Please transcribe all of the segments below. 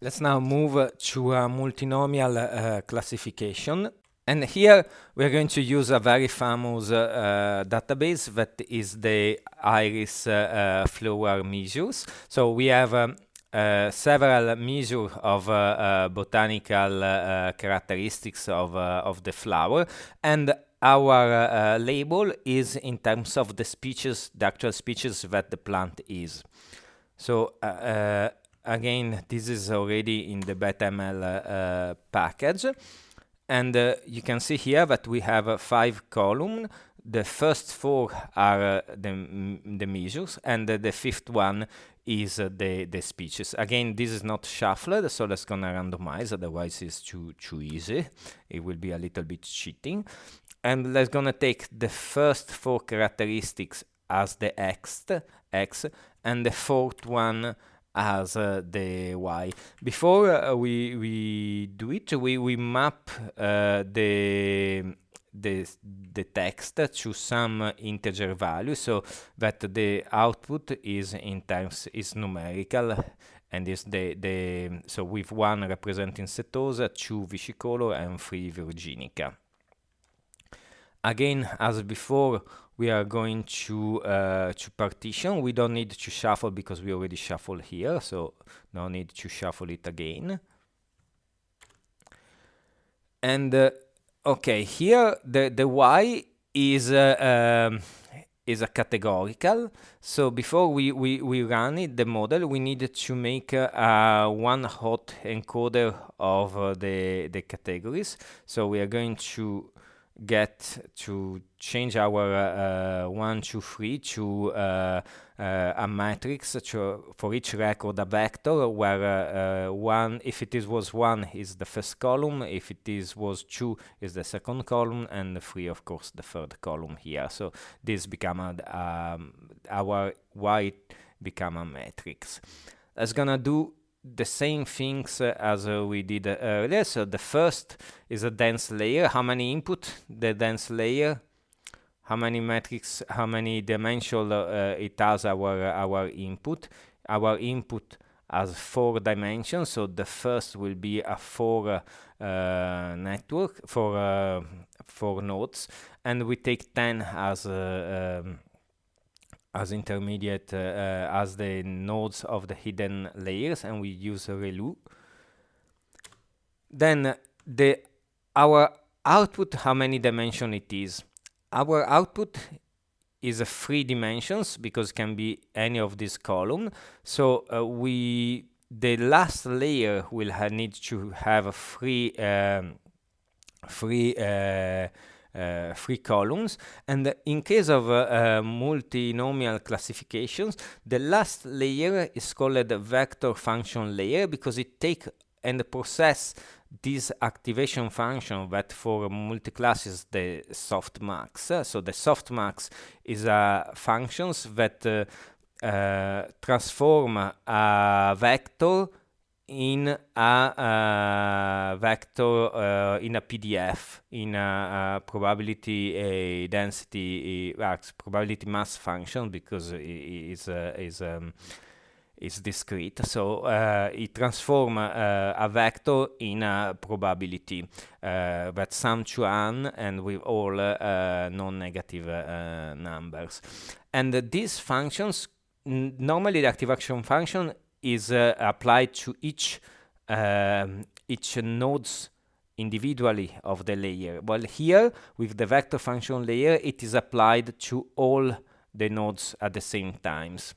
Let's now move uh, to a multinomial uh, classification. And here we're going to use a very famous uh, database that is the iris uh, flower measures. So we have um, uh, several measures of uh, uh, botanical characteristics of, of the flower and our label is in terms of the species, the actual species that the plant is. So again, this is already in the BetaML package. And uh, you can see here that we have uh, five columns. The first four are uh, the, the measures, and the fifth one is uh, the, the speeches. Again, this is not shuffled, so let's gonna randomize, otherwise it's too, too easy. It will be a little bit cheating. And let's gonna take the first four characteristics as the x, x and the fourth one as uh, the y. Before uh, we, we do it, we, we map uh, the the, the text to some integer value so that the output is in terms is numerical and is the the so with one representing setosa two versicolor and three virginica again as before we are going to uh, to partition we don't need to shuffle because we already shuffle here so no need to shuffle it again and uh, Okay, here the, the y is uh, um, is a categorical. So before we, we, we run it, the model, we need to make uh, one hot encoder of uh, the, the categories. So we are going to get to change our uh, one, two, three to uh, uh, a matrix to, for each record a vector where uh, one, if it is was one, is the first column, if it is was two, is the second column, and three, of course, the third column here. So this become a, um, our y become a matrix. That's gonna do the same things uh, as uh, we did uh, earlier. So the first is a dense layer. How many input the dense layer? How many metrics? How many dimensional it has our our input? Our input has four dimensions. So the first will be a four uh, network for uh, four nodes, and we take ten as uh, um, as intermediate uh, uh, as the nodes of the hidden layers and we use ReLU. Then the our output, how many dimension it is. Our output is a three dimensions because it can be any of this column. So uh, we the last layer will need to have a free um, free uh, uh, three columns. And in case of uh, uh, multinomial classifications, the last layer is called the vector function layer because it take and process this activation function that for multi-classes the softmax. so the softmax is a functions that uh, uh, transform a vector in a uh, vector uh, in a PDF in a, a probability density probability mass function because it is is um, is discrete. So uh, it transform uh, a vector in a probability uh, that sum to n and with all non-negative numbers. And these functions normally the active action function is uh, applied to each um, each nodes individually of the layer. Well, here with the vector function layer, it is applied to all the nodes at the same times.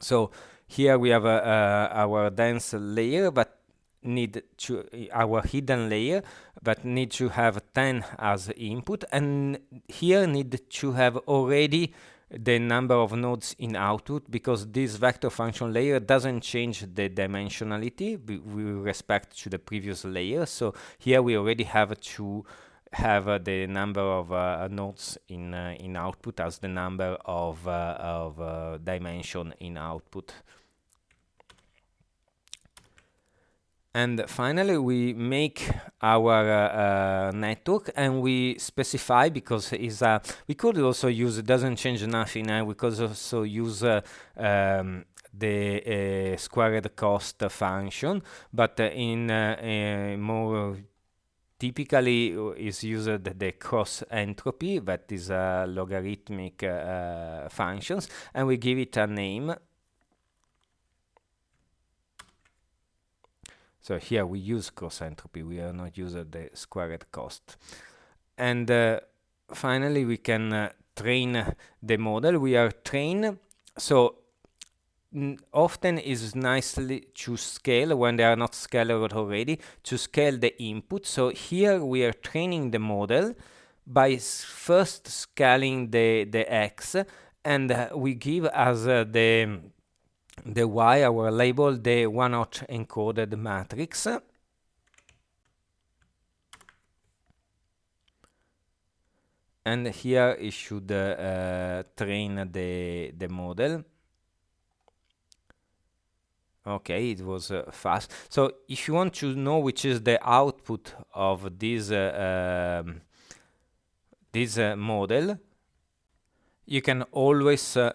So here we have uh, uh, our dense layer, but need to our hidden layer but need to have 10 as input and here need to have already the number of nodes in output because this vector function layer doesn't change the dimensionality with respect to the previous layer. So here we already have to have uh, the number of uh, nodes in uh, in output as the number of uh, of uh, dimension in output. And finally, we make our uh, uh, network and we specify because is we could also use it doesn't change nothing. and we could also use uh, um, the uh, squared cost function, but in more typically is used the cross entropy that is a logarithmic uh, functions and we give it a name so here we use cross entropy we are not using the squared cost. And uh, finally we can uh, train the model. We are train so often is nicely to scale when they are not scaled already to scale the input. So here we are training the model by first scaling the the x and uh, we give as uh, the the y our label the one hot encoded matrix. And here it should uh, train the the model. Okay it was uh, fast. So if you want to know which is the output of this uh, um, this uh, model you can always uh,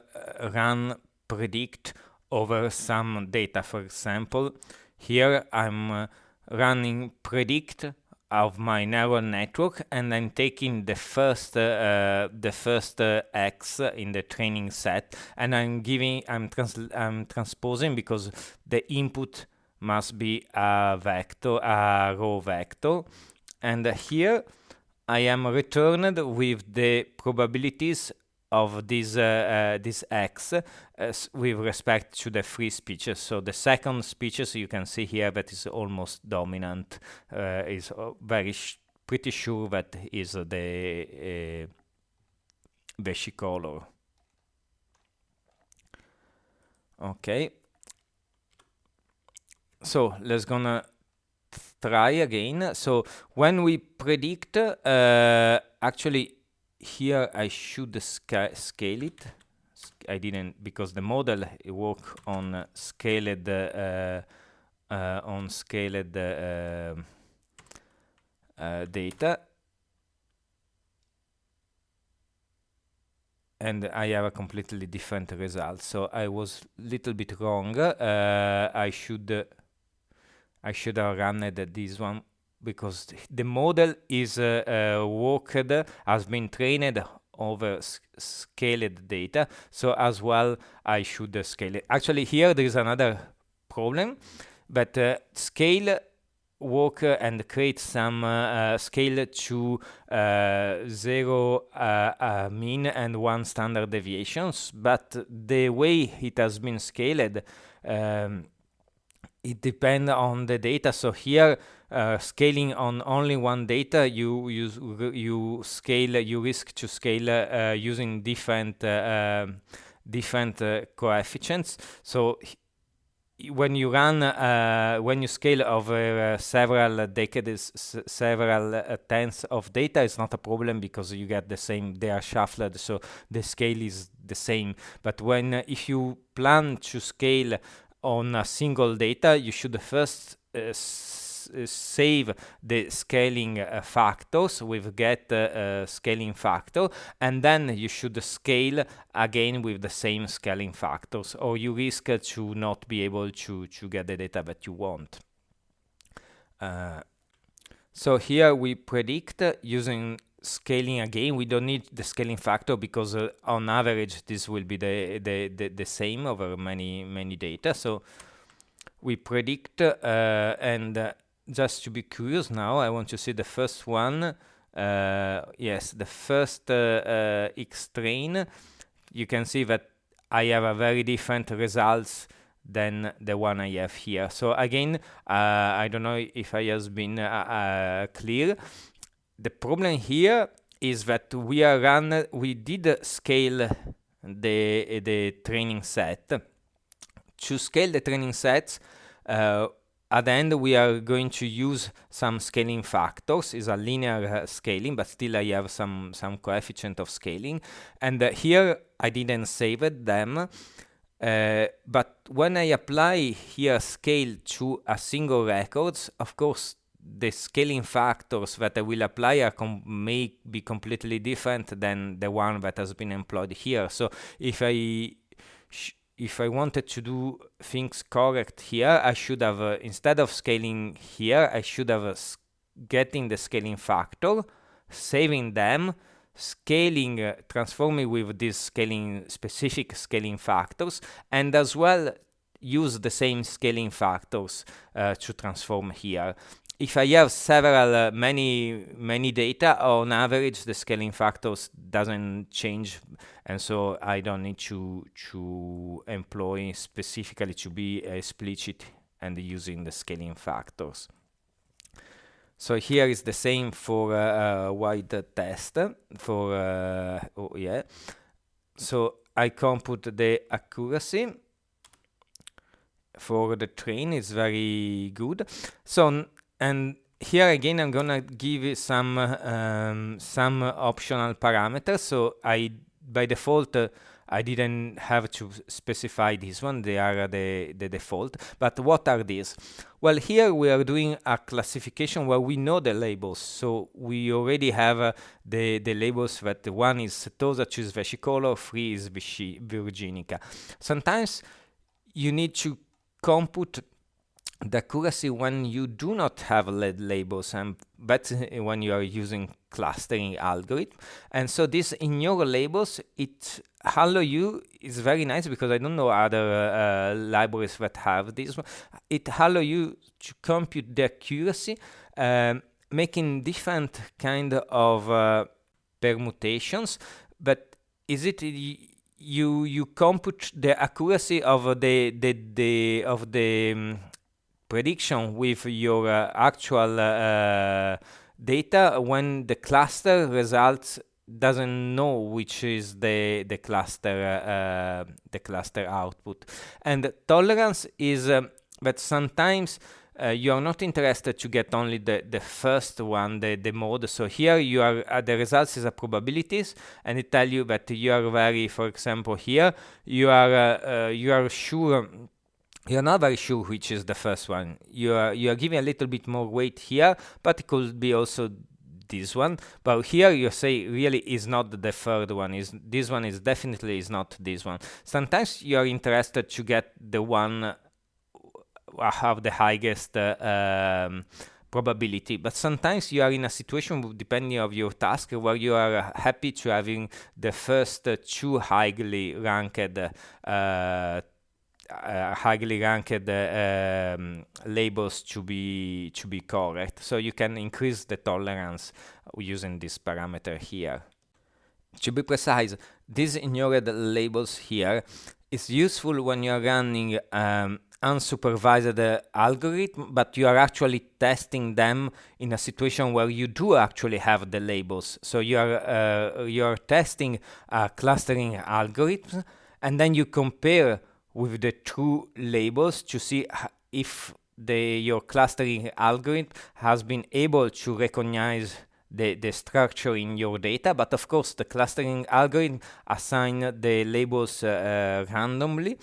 run predict over some data. For example here i'm uh, running predict of my neural network and I'm taking the first uh, the first uh, x in the training set and I'm giving I'm trans I'm transposing because the input must be a vector a row vector. And here I am returned with the probabilities of this uh, uh, this x uh, with respect to the free speeches. So the second speeches you can see here that is almost dominant is very pretty sure that is the versicolor. Okay. So let's gonna try again. So when we predict, uh, actually here I should sca scale it. I didn't because the model work on uh, scaled uh, uh, on scaled uh, uh, data. And I have a completely different result. So I was a little bit wrong. Uh, I should I should have run this one because the model is uh, uh, worked has been trained over scaled data. So as well I should uh, scale it. Actually here there is another problem but uh, scale work and create some uh, scale to uh, zero mean and one standard deviations. But the way it has been scaled um, it depends on the data so here uh, scaling on only one data, you you you scale you risk to scale uh, using different uh, um, different uh, coefficients. So when you run uh, when you scale over several decades, several tens of data, it's not a problem because you get the same. They are shuffled, so the scale is the same. But when if you plan to scale on a single data, you should first save the scaling uh, factors with get uh, scaling factor and then you should scale again with the same scaling factors or you risk to not be able to, to get the data that you want. Uh, so here we predict using scaling again we don't need the scaling factor because uh, on average this will be the, the, the, the, same over many many data so we predict uh, and uh, just to be curious now, I want to see the first one. Uh, yes, the first uh, uh, X train. You can see that I have a very different results than the one I have here. So again, I don't know if I has been clear. The problem here is that we are run, we did scale the the training set. To scale the training sets, at the end, we are going to use some scaling factors. It's a linear uh, scaling, but still I have some, some coefficient of scaling. And uh, here I didn't save it, them. Uh, but when I apply here scale to a single records, of course, the scaling factors that I will apply are may be completely different than the one that has been employed here. So if I if I wanted to do things correct here, I should have, uh, instead of scaling here, I should have uh, getting the scaling factor, saving them, scaling, uh, transforming with these scaling specific scaling factors, and as well use the same scaling factors uh, to transform here if I have several, uh, many, many data, on average, the scaling factors doesn't change, and so I don't need to to employ specifically to be explicit and using the scaling factors. So here is the same for uh, uh, wide test for uh, oh, yeah. So I compute the accuracy for the train is very good. So and here again I'm gonna give some um, some optional parameters. So I by default uh, I didn't have to specify this one. They are the, the default. But what are these? Well here we are doing a classification where we know the labels. So we already have uh, the the labels that one is setosa two is versicolor three is virginica. Sometimes you need to compute the accuracy when you do not have lead labels and that's when you are using clustering algorithm. And so this in your labels it hello you is very nice because i don't know other uh, libraries that have this it hello you to compute the accuracy um, making different kind of uh, permutations. But is it you you compute the accuracy of the the, the of the um, prediction with your uh, actual uh, data when the cluster results doesn't know which is the the cluster uh, the cluster output and tolerance is um, that sometimes uh, you are not interested to get only the, the first one, the, the mode. So here you are uh, the results is a probabilities, and it tell you that you are very, for example, here you are uh, you are sure you're not which is the first one. You are you are giving a little bit more weight here, but it could be also this one. But here you say really is not the third one. Is this one is definitely is not this one. Sometimes you are interested to get the one uh, have the highest uh, um, probability but sometimes you are in a situation depending of your task where you are happy to having the first uh, two highly ranked uh, uh, highly ranked um, labels to be to be correct. So you can increase the tolerance using this parameter here. To be precise, these ignored labels here is useful when you are running um, unsupervised uh, algorithm, but you are actually testing them in a situation where you do actually have the labels. So you are uh, you are testing a clustering algorithm, and then you compare with the two labels to see if the your clustering algorithm has been able to recognize the, the structure in your data, but of course the clustering algorithm assign the labels uh, uh, randomly.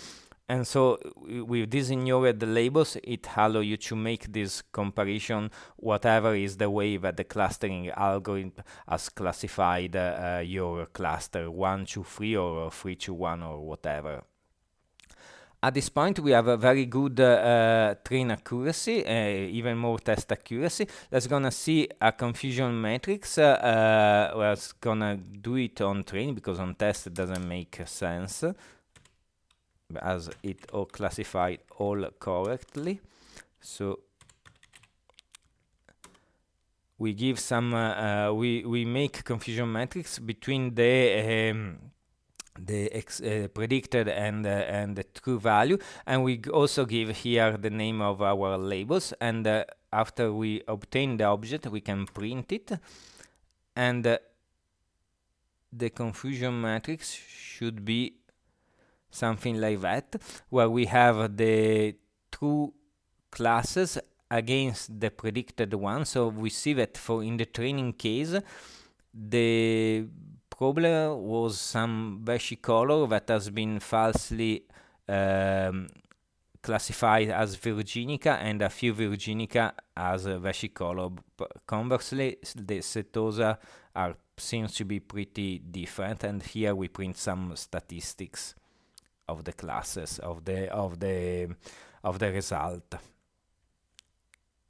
And so with these ignored labels, it allow you to make this comparison, whatever is the way that the clustering algorithm has classified uh, your cluster, 1 to 3 or 3 to 1 or whatever. At this point, we have a very good uh, train accuracy, uh, even more test accuracy. Let's gonna see a confusion matrix. Uh, we're gonna do it on train because on test it doesn't make sense as it all classified all correctly. So we give some, uh, uh, we, we make confusion matrix between the um, the ex, uh, predicted and uh, and the true value. And we also give here the name of our labels. And uh, after we obtain the object we can print it. And uh, the confusion matrix should be something like that where we have the true classes against the predicted one. So we see that for in the training case the problem was some versicolor that has been falsely um, classified as virginica and a few virginica as versicolor. Conversely, the setosa are seems to be pretty different and here we print some statistics of the classes of the of the of the result